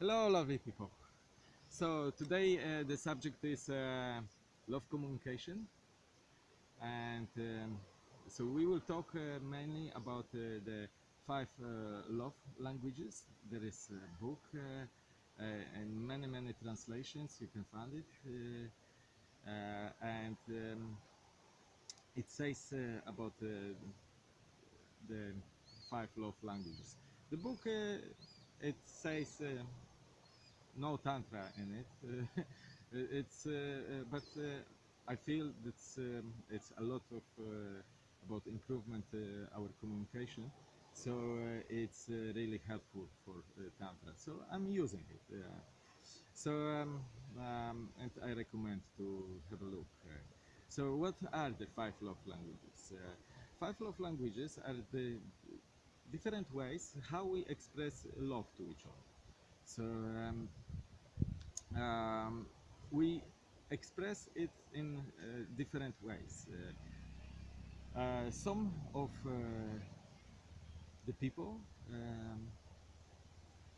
Hello, lovely people. So today uh, the subject is uh, love communication, and um, so we will talk uh, mainly about uh, the five uh, love languages. There is a book uh, and many many translations. You can find it, and um, it says about the five love languages. The book it says. No tantra in it. Uh, it's uh, uh, but I feel that's um, it's a lot of about improvement our communication. So it's really helpful for tantra. So I'm using it. Uh, so um, um, and I recommend to have a look. So what are the five love languages? Five love languages are the different ways how we express love to each other. So um, um, we express it in uh, different ways. Uh, uh, some of uh, the people um,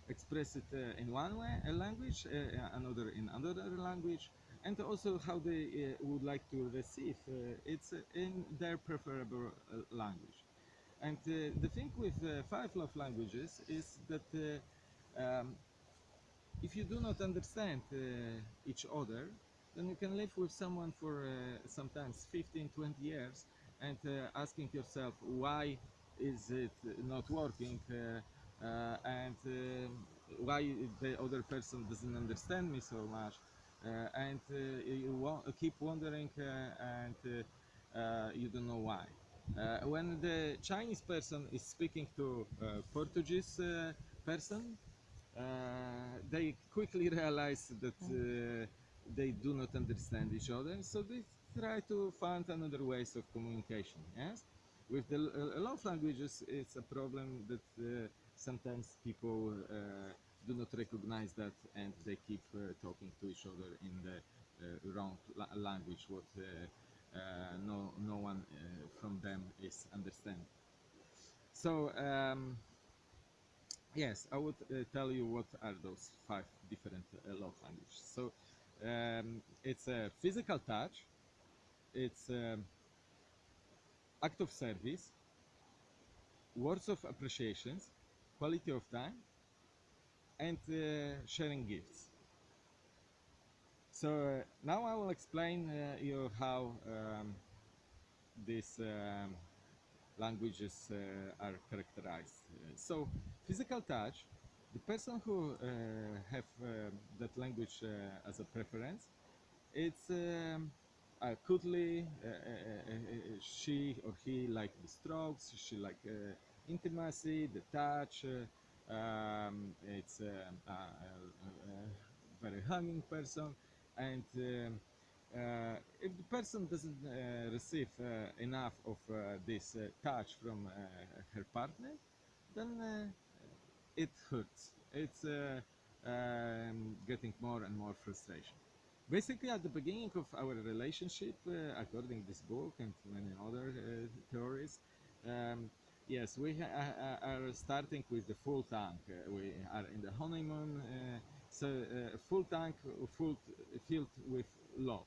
express it uh, in one way, a language, another in another language, and also how they would like to receive it's uh, in their preferable language. And uh, the thing with uh, five love languages is that uh, um, if you do not understand uh, each other, then you can live with someone for uh, sometimes 15, 20 years and uh, asking yourself why is it not working and why the other person doesn't understand me so much uh, and uh, you wa- keep wondering uh, and you don't know why. When the Chinese person is speaking to Portuguese person, they quickly realize that uh, they do not understand each other, so they try to find another ways of communication. Yes, with the uh, love languages, it's a problem that uh, sometimes people uh, do not recognize that, and they keep uh, talking to each other in the uh, wrong la- language, what uh, uh, no no one uh, from them is understanding. So. Um, Yes, I would uh, tell you what are those five different uh, love languages. So um, it's a physical touch, it's um, act of service, words of appreciation, quality of time, and uh, sharing gifts. So uh, now I will explain uh, you how um, these um, languages uh, are characterized. Uh, so, physical touch, the person who uh, have that language as a preference, it's um, uh, cuddly. Uh, uh, she or he like the strokes. She like intimacy, the touch. Um, it's um, a, very hugging person, and um, if the person doesn't uh, receive uh, enough of uh, this uh, touch from uh, her partner, then uh, it hurts. It's uh, um, getting more and more frustration. Basically, at the beginning of our relationship, uh, according to this book and many other uh, theories, um, yes, we uh, are starting with the full tank. Uh, we are in the honeymoon, uh, so uh, full tank, uh, full filled with love.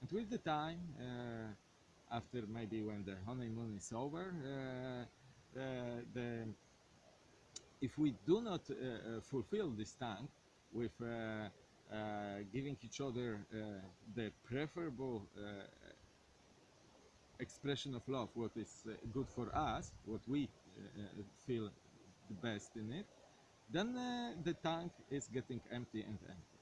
And with the time, uh, after maybe when the honeymoon is over, uh, uh, the if we do not uh, uh, fulfill this tank with giving each other the preferable expression of love, what is good for us, what we feel the best in it, then uh, the tank is getting empty and empty.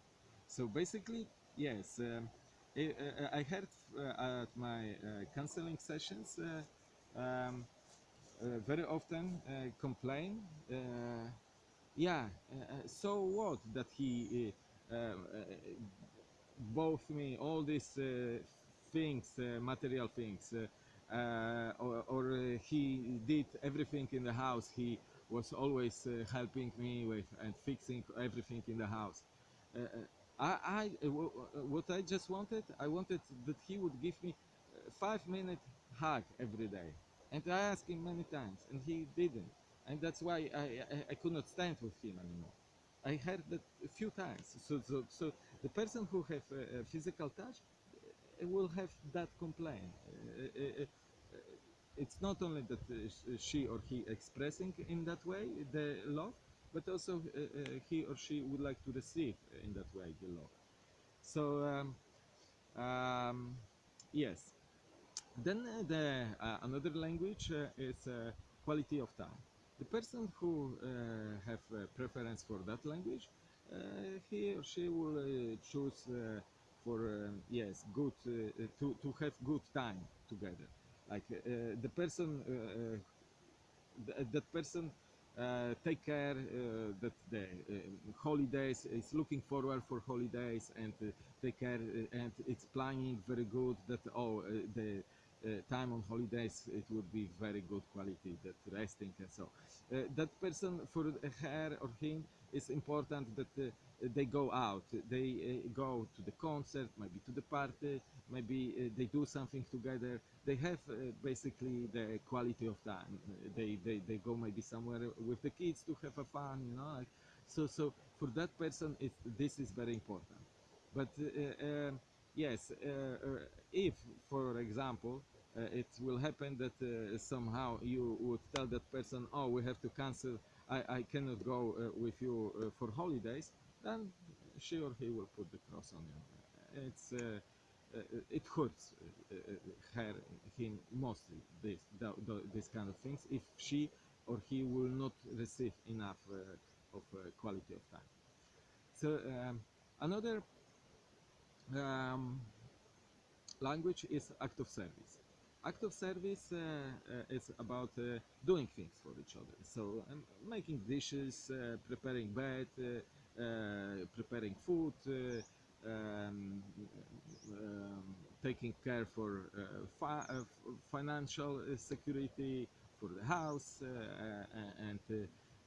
So basically, yes, um, I, I heard uh, at my uh, counseling sessions uh, um, uh, very often uh, complain. Uh, yeah, uh, uh, so what that he uh, uh, bought me all these uh, things, uh, material things, uh, uh, or, or uh, he did everything in the house. He was always uh, helping me with and fixing everything in the house. Uh, uh, I, I uh, w- what I just wanted, I wanted that he would give me a five minute hug every day, and I asked him many times, and he didn't, and that's why I, I, I could not stand with him anymore. I heard that a few times. So, so, so the person who have a, physical touch uh, will have that complaint. Uh, uh, uh, it's not only that uh, she or he expressing in that way the love, but also uh, uh, he or she would like to receive in that way the love. So um, um, yes. Then uh, the uh, another language uh, is uh, quality of time. The person who uh, have preference for that language, uh, he or she will uh, choose uh, for um, yes good uh, uh, to to have good time together. Like uh, the person uh, uh, th- that person uh, take care uh, that the uh, holidays is looking forward for holidays and uh, take care uh, and it's planning very good that oh uh, the uh, time on holidays it would be very good quality that resting and so. Uh, that person for her or him is important that uh, they go out. They uh, go to the concert maybe to the party maybe uh, they do something together. They have basically the quality of time. They, they they go maybe somewhere with the kids to have a fun you know like, so so for that person it, this is very important. But yes if for example uh, it will happen that uh, somehow you would tell that person oh we have to cancel i, I cannot go uh, with you uh, for holidays then she or he will put the cross on you it's uh, it hurts her him mostly this the, the, this kind of things if she or he will not receive enough of quality of time so um, another um, language is act of service. Act of service uh, uh, is about uh, doing things for each other. So um, making dishes, preparing bed, preparing food, um, um, taking care for fi- financial security for the house, and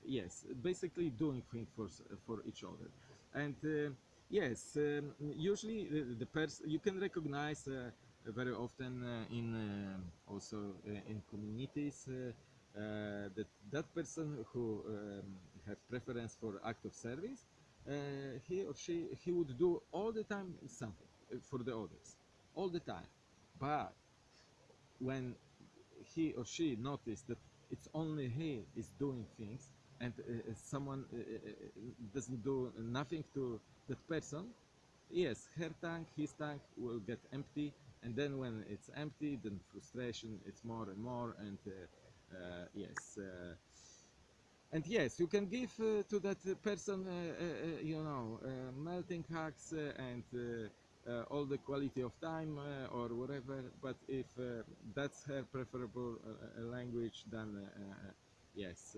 yes, basically doing things for for each other. And yes, um, usually the, the person you can recognize very often uh, in uh, also uh, in communities that that person who um, have preference for act of service, he or she he would do all the time something for the others, all the time, but when he or she noticed that it's only he is doing things and uh, someone uh, doesn't do nothing to that person yes her tank his tank will get empty and then when it's empty then frustration it's more and more and uh, uh, yes uh, and yes you can give to that person you know melting hugs and uh, all the quality of time uh, or whatever but if uh, that's her preferable language then yes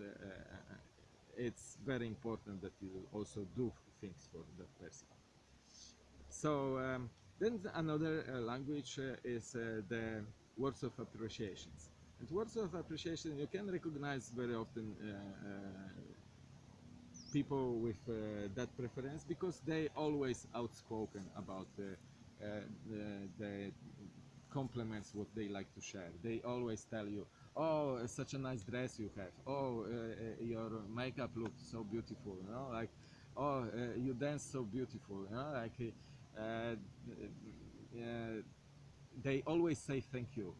it's very important that you also do things for that person. So um, then another uh, language uh, is uh, the words of appreciations. And words of appreciation you can recognize very often people with that preference because they always outspoken about the, the compliments what they like to share. They always tell you, "Oh, such a nice dress you have. Oh, uh, your makeup looks so beautiful." You know, like, "Oh, uh, you dance so beautiful." You know, like, they always say thank you.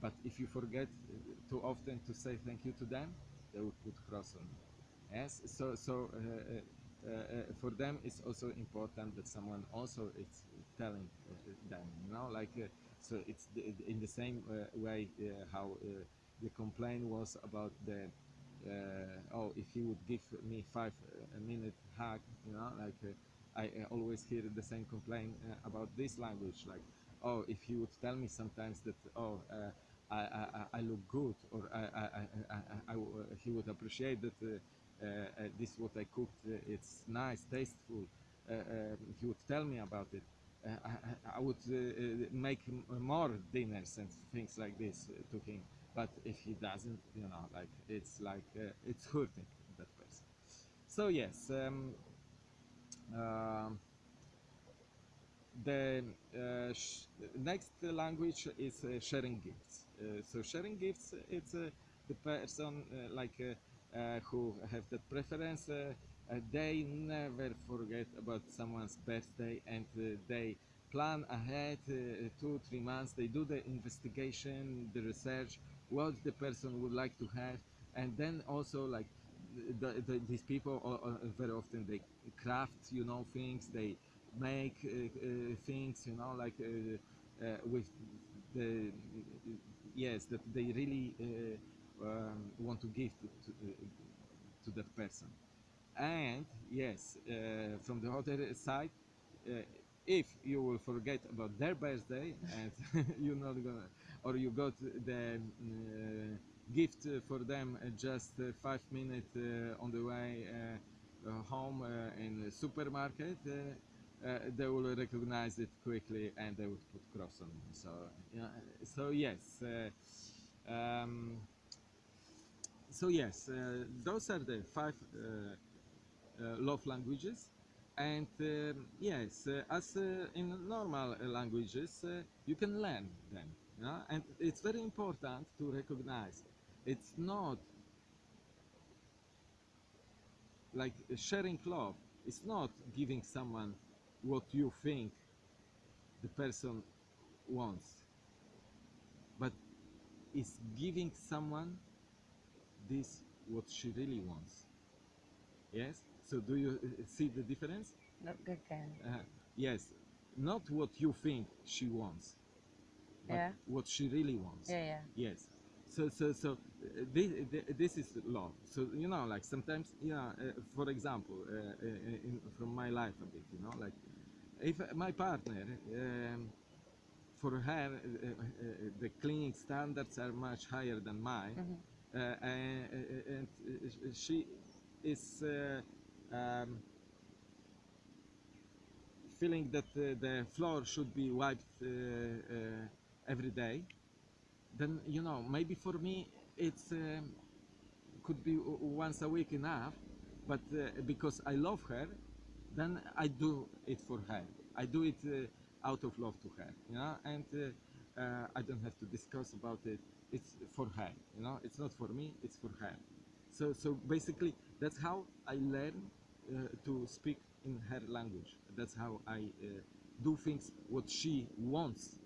But if you forget uh, too often to say thank you to them, they will put cross on you. Yes, so so uh, uh, uh, for them it's also important that someone also is telling uh, them, you know, like uh, so it's the, in the same uh, way uh, how uh, the complaint was about the uh, oh if he would give me five uh, a minute hug, you know, like uh, I always hear the same complaint uh, about this language, like oh if he would tell me sometimes that oh. Uh, I, I, I look good, or I, I, I, uh, he would appreciate that uh, uh, this what I cooked, uh, it's nice, tasteful. He would tell me about it. I, I- would make more dinners and things like this to him. But if he doesn't, you know, like it's like it's hurting that person. So yes, um, the uh, next language is uh, sharing gifts. Uh, so sharing gifts, it's the person like who have that preference they never forget about someone's birthday and they plan ahead uh, two three months they do the investigation the research what the person would like to have and then also like the, the, these people uh, uh, very often they craft you know things they make uh, uh, things you know like uh, with the yes that they really um, want to give to, to, to that person. And yes from the other side if you will forget about their birthday and you're not gonna or you got the gift uh, for them uh, just uh, five minutes on the way home in the supermarket they will recognize it quickly and they would put cross on so so yes um, so yes those are the five love languages and um, yes uh, as uh, in normal languages you can learn them yeah? and it's very important to recognize it's not like sharing love. It's not giving someone what you think the person wants. But it's giving someone this what she really wants. Yes? So do you uh, see the difference? No, good then. uh, yes. Not what you think she wants but Yeah. what she really wants. Yeah, yeah. yes so so so this, this is love so you know like sometimes you know uh, for example uh, uh, in, from my life a bit you know like if my partner um, for her uh, uh, the cleaning standards are much higher than mine Mhm. uh, and, and she is uh, um, feeling that uh, the floor should be wiped uh, uh, every day then you know maybe for me it's um, could be once a week enough but uh, because i love her then i do it for her. I do it uh, out of love to her you know and uh, uh, i don't have to discuss about it. It's for her you know it's not for me it's for her. So so basically that's how i learn uh, to speak in her language. That's how i do things what she wants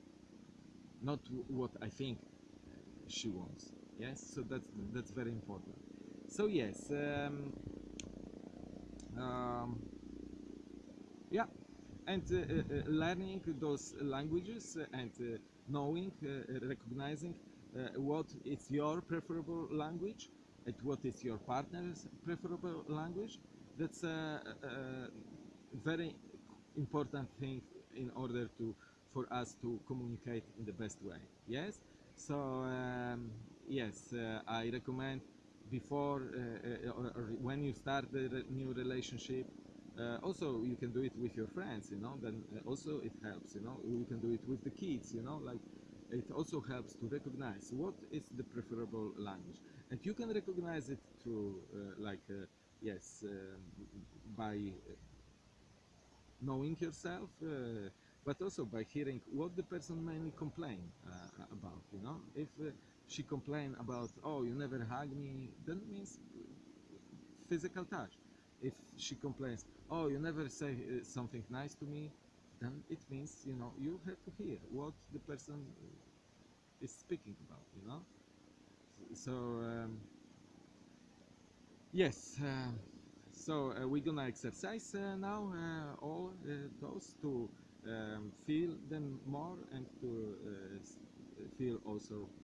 not what I think she wants. Yes, so that's that's very important. So yes, um, um, yeah, and uh, uh, uh, learning those languages and uh, knowing, uh, recognizing uh, what is your preferable language and what is your partner's preferable language. That's a, a very important thing in order to for us to communicate in the best way. Yes. So um, yes, uh, I recommend before uh, uh, when you start the new relationship. Uh, also, you can do it with your friends. You know, then also it helps. You know, you can do it with the kids. You know, like it also helps to recognize what is the preferable language, and you can recognize it through like yes um, by knowing yourself, uh, but also by hearing what the person mainly complain uh, about. You know, if uh, she complain about, oh, you never hug me, then it means physical touch. If she complains, oh, you never say uh, something nice to me, then it means you know you have to hear what the person is speaking about. You know, so. Um, Yes. Uh, so uh, we're gonna exercise uh, now all those to um, feel them more and to uh, feel also